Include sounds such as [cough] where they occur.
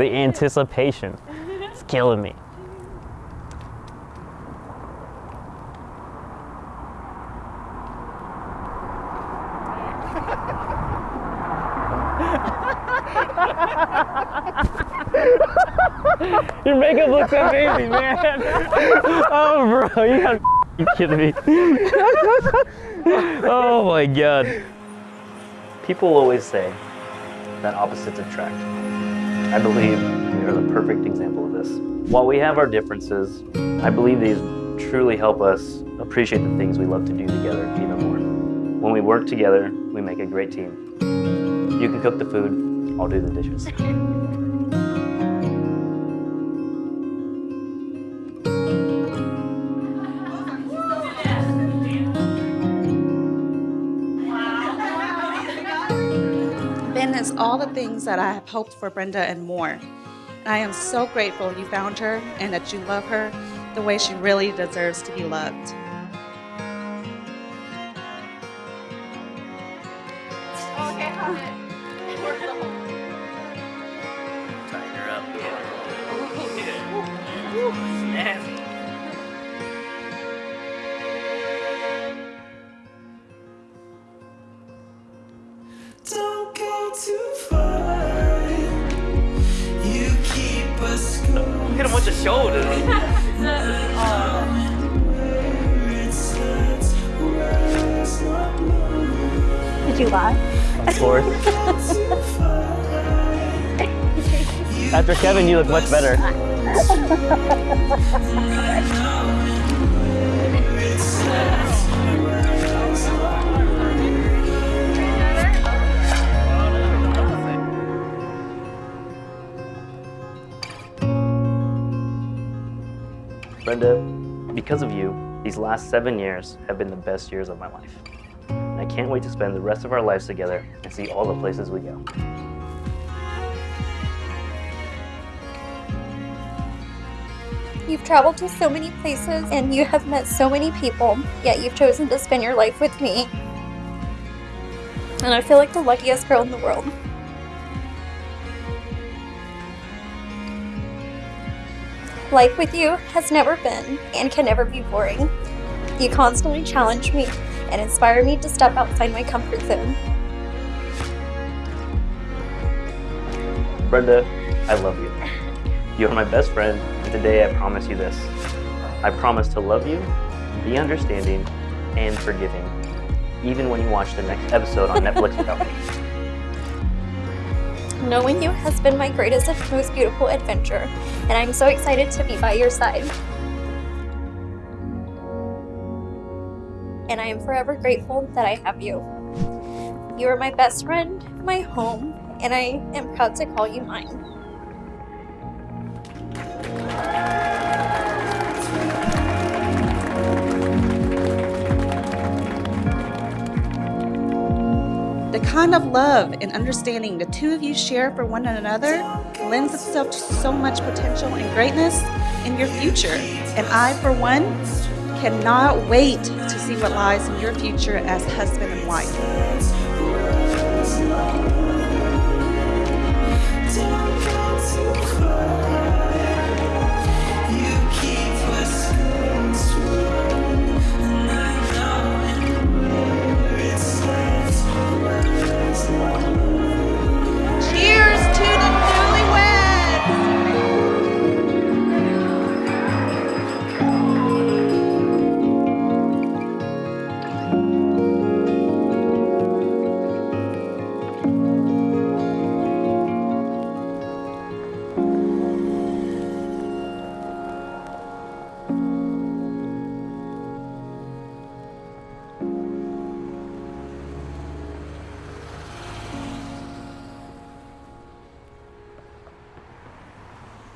The anticipation. It's killing me. Your makeup looks amazing, man. Oh, bro, you gotta kidding me. Oh my god. People always say that opposites attract. I believe you're the perfect example of this. While we have our differences, I believe these truly help us appreciate the things we love to do together even more. When we work together, we make a great team. You can cook the food, I'll do the dishes. [laughs] is all the things that I have hoped for Brenda and more. I am so grateful you found her and that you love her the way she really deserves to be loved. Tighten her up. [laughs] Snazzy. Don't going. Hit him the shoulders. It starts where it's not moving. Did you lie? Of course. [laughs] After Kevin, you look much better. [laughs] Brenda, because of you, these last seven years have been the best years of my life. And I can't wait to spend the rest of our lives together and see all the places we go. You've traveled to so many places and you have met so many people, yet you've chosen to spend your life with me. And I feel like the luckiest girl in the world. Life with you has never been and can never be boring. You constantly challenge me and inspire me to step outside my comfort zone. Brenda, I love you. You are my best friend, and today I promise you this. I promise to love you, be understanding, and forgiving, even when you watch the next episode on Netflix without me. [laughs] Knowing you has been my greatest and most beautiful adventure, and I'm so excited to be by your side. And I am forever grateful that I have you. You are my best friend, my home, and I am proud to call you mine. The kind of love and understanding the two of you share for one another lends itself to so much potential and greatness in your future. And I, for one, cannot wait to see what lies in your future as husband and wife.